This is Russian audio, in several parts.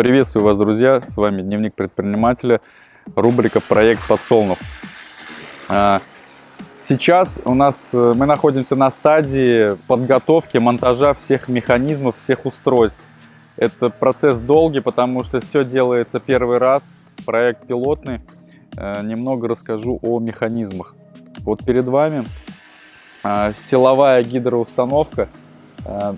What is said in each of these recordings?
Приветствую вас, друзья! С вами Дневник предпринимателя, рубрика «Проект Подсолнух». А, сейчас у нас э, мы находимся на стадии подготовки, монтажа всех механизмов, всех устройств. Это процесс долгий, потому что все делается первый раз, проект пилотный. Э, немного расскажу о механизмах. Вот перед вами а, силовая гидроустановка, а,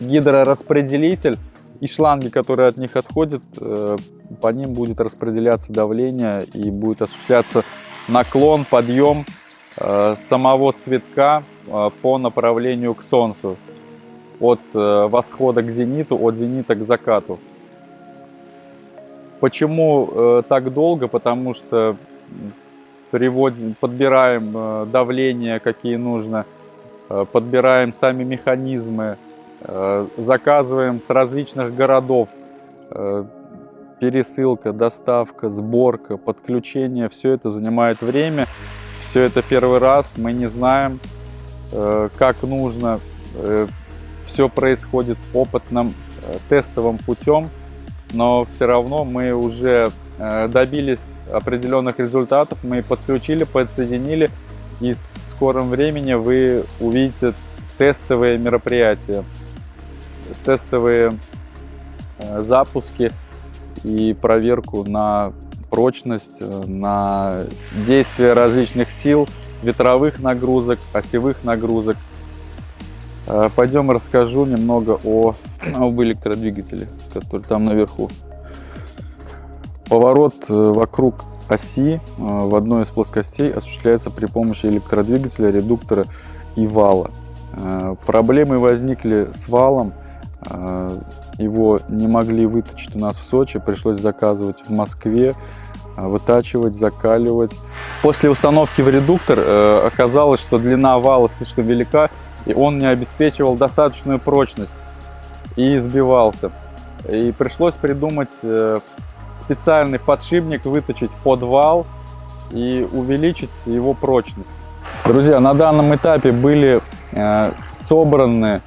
гидрораспределитель и шланги, которые от них отходят, э, по ним будет распределяться давление и будет осуществляться наклон, подъем э, самого цветка э, по направлению к солнцу. От восхода к зениту, от зенита к закату. Почему так долго? Потому что приводим, подбираем давление, какие нужно, подбираем сами механизмы, заказываем с различных городов. Э, пересылка, доставка, сборка, подключение, все это занимает время. Все это первый раз, мы не знаем, э, как нужно. Все происходит опытным, тестовым путем, но все равно мы уже добились определенных результатов, мы подключили, подсоединили, и в скором времени вы увидите тестовые мероприятия тестовые э, запуски и проверку на прочность, э, на действие различных сил, ветровых нагрузок, осевых нагрузок. Э, пойдем расскажу немного о, об электродвигателе, который там наверху. Поворот вокруг оси в одной из плоскостей осуществляется при помощи электродвигателя, редуктора и вала. Проблемы возникли с валом его не могли выточить у нас в Сочи, пришлось заказывать в Москве, а, вытачивать, закаливать. После установки в редуктор э, оказалось, что длина вала слишком велика, и он не обеспечивал достаточную прочность и сбивался. И пришлось придумать э, специальный подшипник, выточить под вал и увеличить его прочность. Друзья, на данном этапе были э, собраны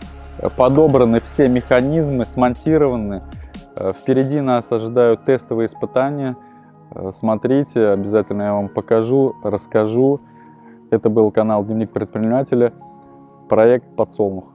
подобраны все механизмы, смонтированы. Э, впереди нас ожидают тестовые испытания. Э, смотрите, обязательно я вам покажу, расскажу. Это был канал Дневник предпринимателя, проект «Подсолнух».